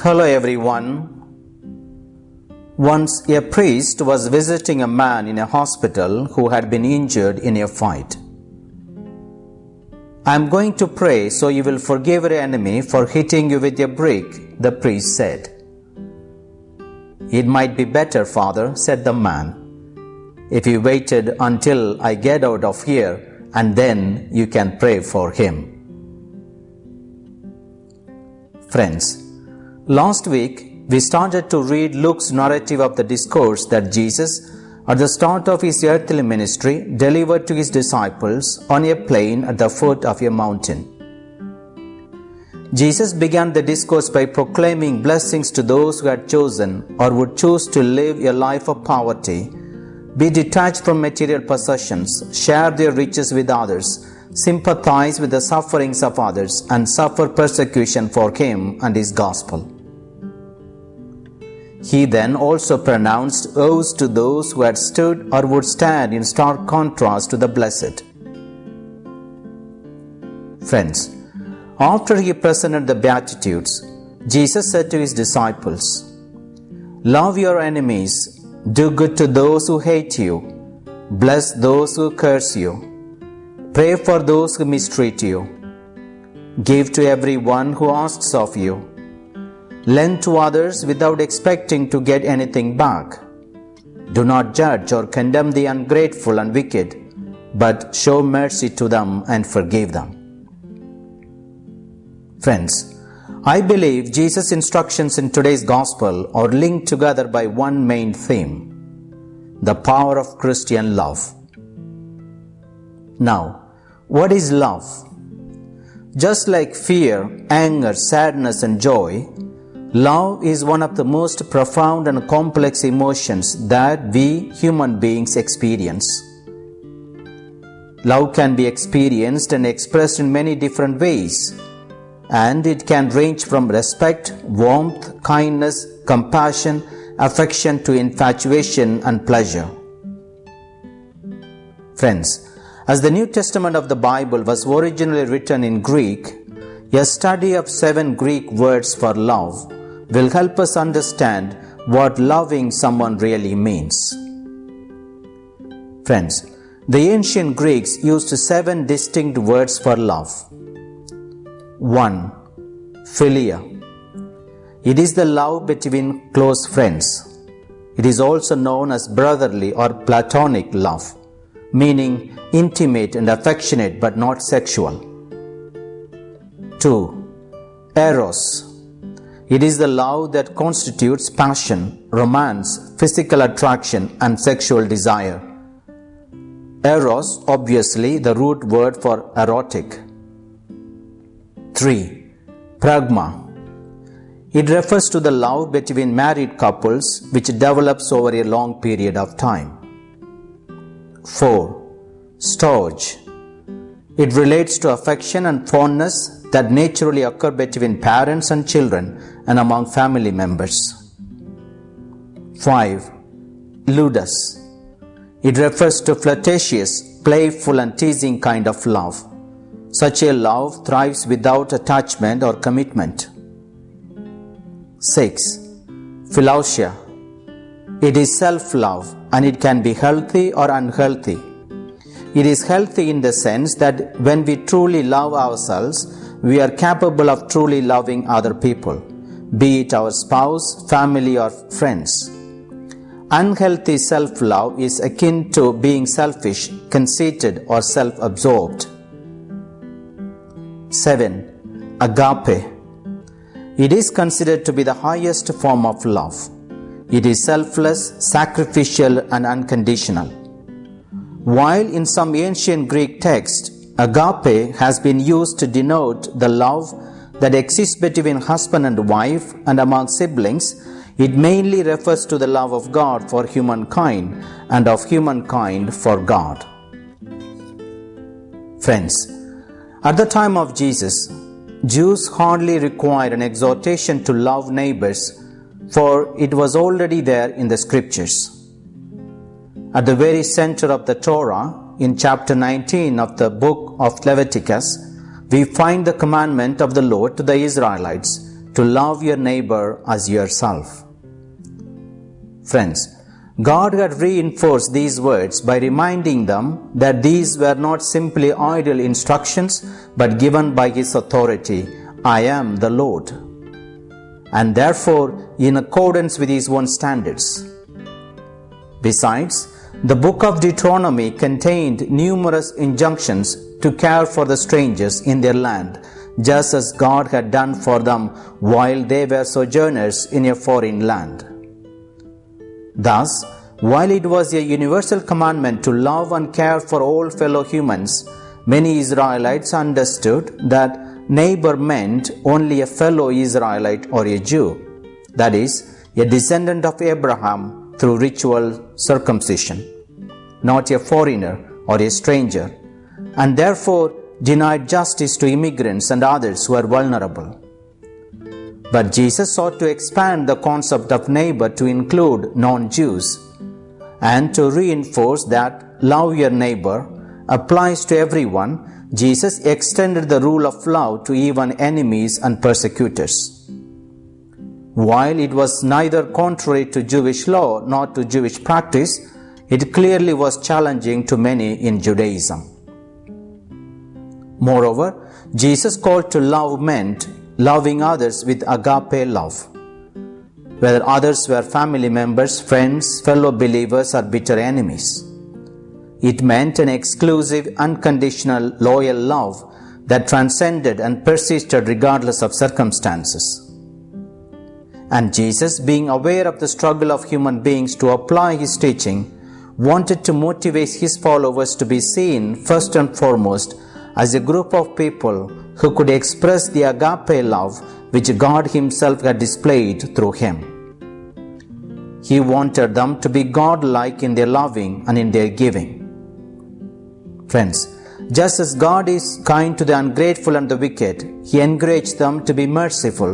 Hello everyone. Once a priest was visiting a man in a hospital who had been injured in a fight. I am going to pray so you will forgive your enemy for hitting you with a brick, the priest said. It might be better, father, said the man, if you waited until I get out of here and then you can pray for him. Friends, last week we started to read Luke's narrative of the discourse that Jesus, at the start of his earthly ministry, delivered to his disciples on a plain at the foot of a mountain. Jesus began the discourse by proclaiming blessings to those who had chosen or would choose to live a life of poverty, be detached from material possessions, share their riches with others, sympathize with the sufferings of others, and suffer persecution for Him and His gospel. He then also pronounced oaths to those who had stood or would stand in stark contrast to the blessed. Friends, after he presented the Beatitudes, Jesus said to his disciples, Love your enemies, do good to those who hate you, bless those who curse you, pray for those who mistreat you, give to everyone who asks of you, lend to others without expecting to get anything back. Do not judge or condemn the ungrateful and wicked, but show mercy to them and forgive them. Friends, I believe Jesus' instructions in today's gospel are linked together by one main theme the power of Christian love. Now, what is love? Just like fear, anger, sadness, and joy, love is one of the most profound and complex emotions that we human beings experience. Love can be experienced and expressed in many different ways and it can range from respect, warmth, kindness, compassion, affection to infatuation and pleasure. Friends, as the New Testament of the Bible was originally written in Greek, a study of seven Greek words for love will help us understand what loving someone really means. Friends, the ancient Greeks used seven distinct words for love. 1. Philia. It is the love between close friends. It is also known as brotherly or platonic love, meaning intimate and affectionate but not sexual. 2. Eros. It is the love that constitutes passion, romance, physical attraction, and sexual desire. Eros, obviously, the root word for erotic. 3. Pragma. It refers to the love between married couples which develops over a long period of time. 4. Storge. It relates to affection and fondness that naturally occur between parents and children and among family members. 5. Ludus. It refers to flirtatious, playful, and teasing kind of love. Such a love thrives without attachment or commitment. 6. Philautia. It is self love and it can be healthy or unhealthy. It is healthy in the sense that when we truly love ourselves, we are capable of truly loving other people, be it our spouse, family, or friends. Unhealthy self love is akin to being selfish, conceited, or self absorbed. 7. Agape. It is considered to be the highest form of love. It is selfless, sacrificial, and unconditional. While in some ancient Greek texts, agape has been used to denote the love that exists between husband and wife and among siblings, it mainly refers to the love of God for humankind and of humankind for God. Friends, at the time of Jesus, Jews hardly required an exhortation to love neighbors, for it was already there in the scriptures. At the very center of the Torah, in chapter 19 of the book of Leviticus, we find the commandment of the Lord to the Israelites to love your neighbor as yourself. Friends, God had reinforced these words by reminding them that these were not simply idle instructions but given by His authority I am the Lord, and therefore in accordance with His own standards. Besides, the book of Deuteronomy contained numerous injunctions to care for the strangers in their land, just as God had done for them while they were sojourners in a foreign land. Thus, while it was a universal commandment to love and care for all fellow humans, many Israelites understood that neighbor meant only a fellow Israelite or a Jew, that is, a descendant of Abraham through ritual circumcision, not a foreigner or a stranger, and therefore denied justice to immigrants and others who are vulnerable. But Jesus sought to expand the concept of neighbor to include non Jews and to reinforce that love your neighbor applies to everyone, Jesus extended the rule of love to even enemies and persecutors. While it was neither contrary to Jewish law nor to Jewish practice, it clearly was challenging to many in Judaism. Moreover, Jesus called to love meant loving others with agape love. Whether others were family members, friends, fellow believers, or bitter enemies. It meant an exclusive, unconditional, loyal love that transcended and persisted regardless of circumstances. And Jesus, being aware of the struggle of human beings to apply his teaching, wanted to motivate his followers to be seen first and foremost as a group of people who could express the agape love which God Himself had displayed through him. He wanted them to be God like in their loving and in their giving. Friends, just as God is kind to the ungrateful and the wicked, He encouraged them to be merciful,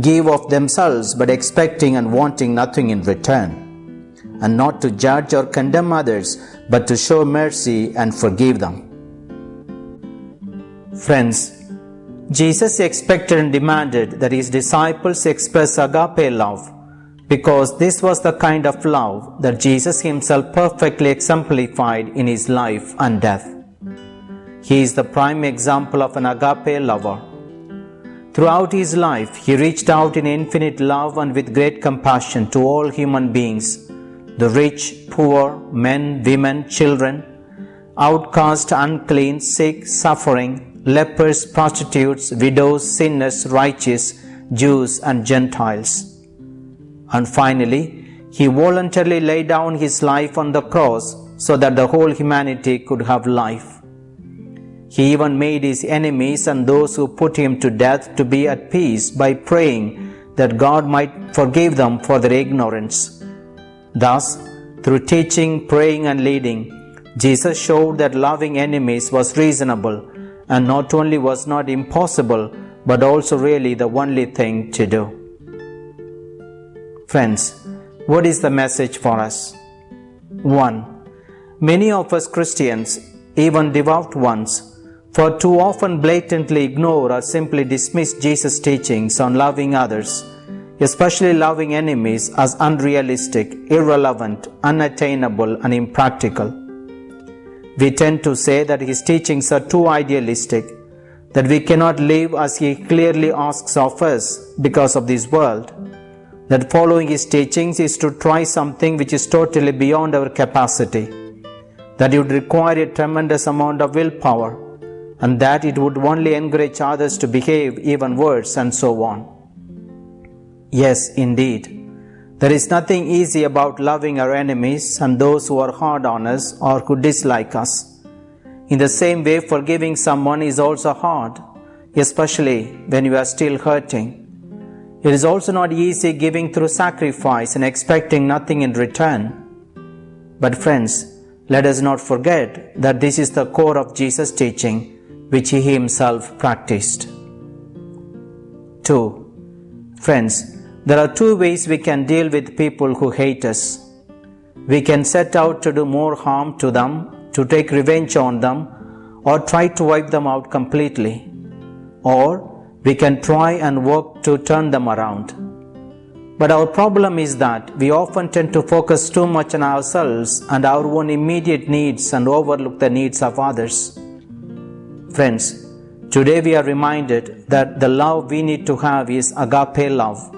give of themselves but expecting and wanting nothing in return, and not to judge or condemn others, but to show mercy and forgive them. Friends, Jesus expected and demanded that his disciples express agape love because this was the kind of love that Jesus himself perfectly exemplified in his life and death. He is the prime example of an agape lover. Throughout his life, he reached out in infinite love and with great compassion to all human beings the rich, poor, men, women, children, outcast, unclean, sick, suffering, lepers, prostitutes, widows, sinners, righteous, Jews, and Gentiles. And finally, he voluntarily laid down his life on the cross so that the whole humanity could have life. He even made his enemies and those who put him to death to be at peace by praying that God might forgive them for their ignorance. Thus, through teaching, praying, and leading, Jesus showed that loving enemies was reasonable and not only was not impossible, but also really the only thing to do. Friends, what is the message for us? 1. Many of us Christians, even devout ones, for too often blatantly ignore or simply dismiss Jesus' teachings on loving others, especially loving enemies, as unrealistic, irrelevant, unattainable, and impractical. We tend to say that his teachings are too idealistic, that we cannot live as he clearly asks of us because of this world, that following his teachings is to try something which is totally beyond our capacity, that it would require a tremendous amount of willpower, and that it would only encourage others to behave even worse, and so on. Yes, indeed. There is nothing easy about loving our enemies and those who are hard on us or who dislike us. In the same way, forgiving someone is also hard, especially when you are still hurting. It is also not easy giving through sacrifice and expecting nothing in return. But, friends, let us not forget that this is the core of Jesus' teaching, which he himself practiced. 2. Friends, there are two ways we can deal with people who hate us. We can set out to do more harm to them, to take revenge on them, or try to wipe them out completely. Or we can try and work to turn them around. But our problem is that we often tend to focus too much on ourselves and our own immediate needs and overlook the needs of others. Friends, today we are reminded that the love we need to have is agape love,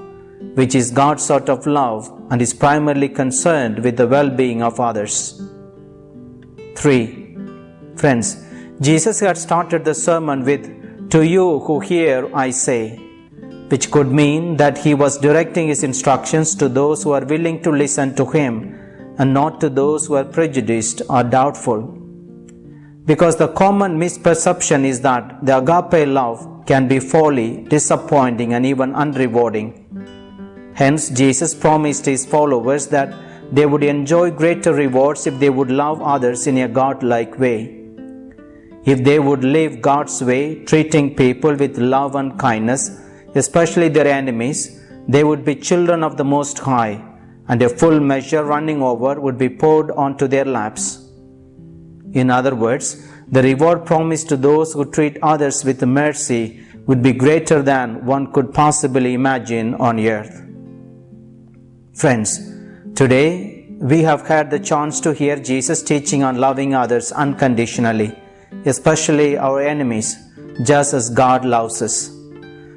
which is God's sort of love and is primarily concerned with the well being of others. 3. Friends, Jesus had started the sermon with, To you who hear, I say which could mean that he was directing his instructions to those who are willing to listen to him and not to those who are prejudiced or doubtful. Because the common misperception is that the agape love can be folly, disappointing, and even unrewarding. Hence, Jesus promised his followers that they would enjoy greater rewards if they would love others in a God like way. If they would live God's way, treating people with love and kindness, especially their enemies, they would be children of the Most High, and a full measure running over would be poured onto their laps. In other words, the reward promised to those who treat others with mercy would be greater than one could possibly imagine on earth. Friends, today we have had the chance to hear Jesus teaching on loving others unconditionally, especially our enemies, just as God loves us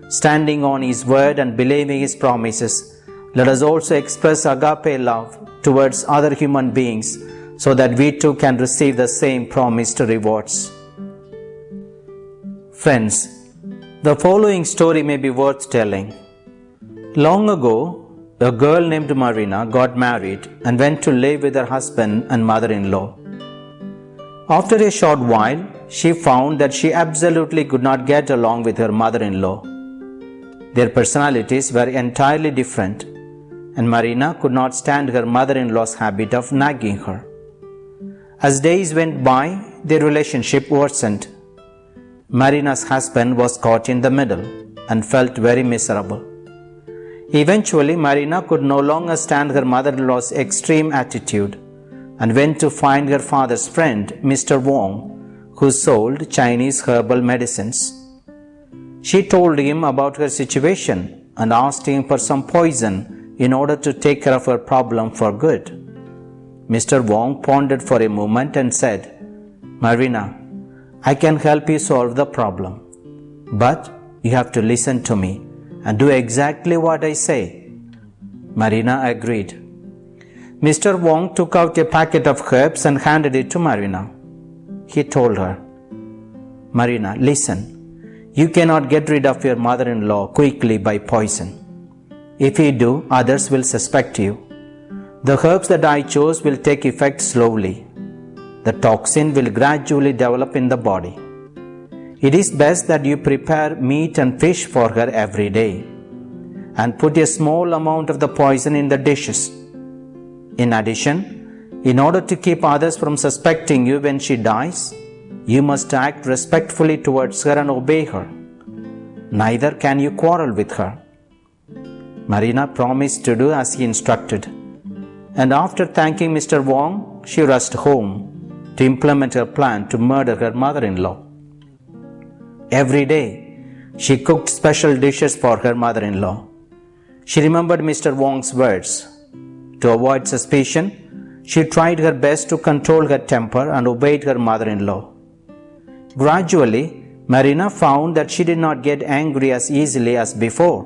standing on His word and believing His promises, let us also express agape love towards other human beings so that we too can receive the same promised rewards. Friends, the following story may be worth telling. Long ago, a girl named Marina got married and went to live with her husband and mother in law. After a short while, she found that she absolutely could not get along with her mother in law. Their personalities were entirely different, and Marina could not stand her mother in law's habit of nagging her. As days went by, their relationship worsened. Marina's husband was caught in the middle and felt very miserable. Eventually, Marina could no longer stand her mother in law's extreme attitude and went to find her father's friend, Mr. Wong, who sold Chinese herbal medicines. She told him about her situation and asked him for some poison in order to take care of her problem for good. Mr. Wong pondered for a moment and said, Marina, I can help you solve the problem, but you have to listen to me and do exactly what I say. Marina agreed. Mr. Wong took out a packet of herbs and handed it to Marina. He told her, Marina, listen. You cannot get rid of your mother in law quickly by poison. If you do, others will suspect you. The herbs that I chose will take effect slowly. The toxin will gradually develop in the body. It is best that you prepare meat and fish for her every day and put a small amount of the poison in the dishes. In addition, in order to keep others from suspecting you when she dies, you must act respectfully towards her and obey her. Neither can you quarrel with her. Marina promised to do as he instructed, and after thanking Mr. Wong, she rushed home to implement her plan to murder her mother in law. Every day, she cooked special dishes for her mother in law. She remembered Mr. Wong's words. To avoid suspicion, she tried her best to control her temper and obeyed her mother in law. Gradually, Marina found that she did not get angry as easily as before,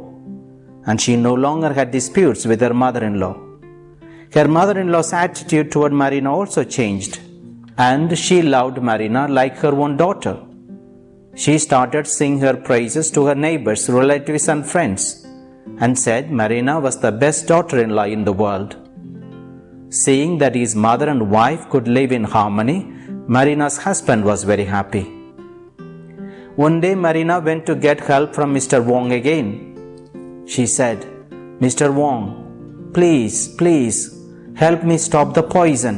and she no longer had disputes with her mother in law. Her mother in law's attitude toward Marina also changed, and she loved Marina like her own daughter. She started singing her praises to her neighbors, relatives, and friends, and said Marina was the best daughter in law in the world. Seeing that his mother and wife could live in harmony, Marina's husband was very happy. One day Marina went to get help from Mr. Wong again. She said, Mr. Wong, please, please, help me stop the poison.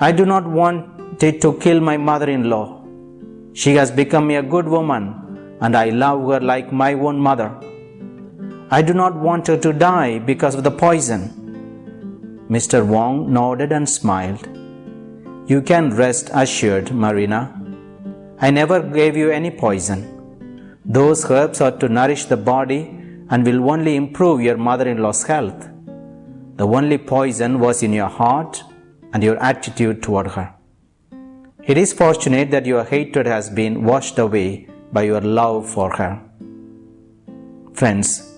I do not want it to kill my mother in law. She has become a good woman and I love her like my own mother. I do not want her to die because of the poison. Mr. Wong nodded and smiled. You can rest assured, Marina. I never gave you any poison. Those herbs are to nourish the body and will only improve your mother in law's health. The only poison was in your heart and your attitude toward her. It is fortunate that your hatred has been washed away by your love for her. Friends,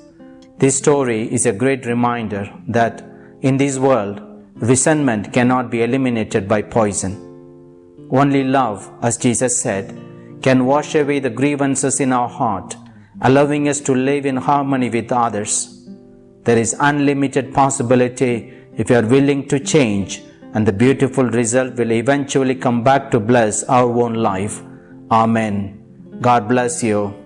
this story is a great reminder that in this world, resentment cannot be eliminated by poison. Only love, as Jesus said, can wash away the grievances in our heart, allowing us to live in harmony with others. There is unlimited possibility if you are willing to change, and the beautiful result will eventually come back to bless our own life. Amen. God bless you.